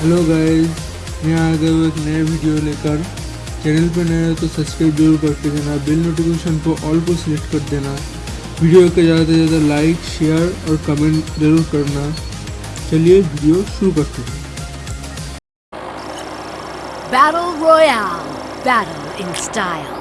Hello guys मैं आ गया हूँ एक नया वीडियो लेकर चैनल पर नया तो सब्सक्राइब ज़रूर करके देना बिल नोटिफिकेशन को ऑल को सिलेक्ट कर देना वीडियो को ज़्यादा से ज़्यादा लाइक शेयर और कमेंट ज़रूर करना चलिए वीडियो शुरू करते हैं Battle Royale. Battle in style.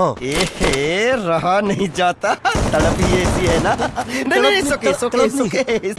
ए रहा नहीं जाता। तड़प ही ऐसी है ना। नहीं नहीं सुके सोके सोके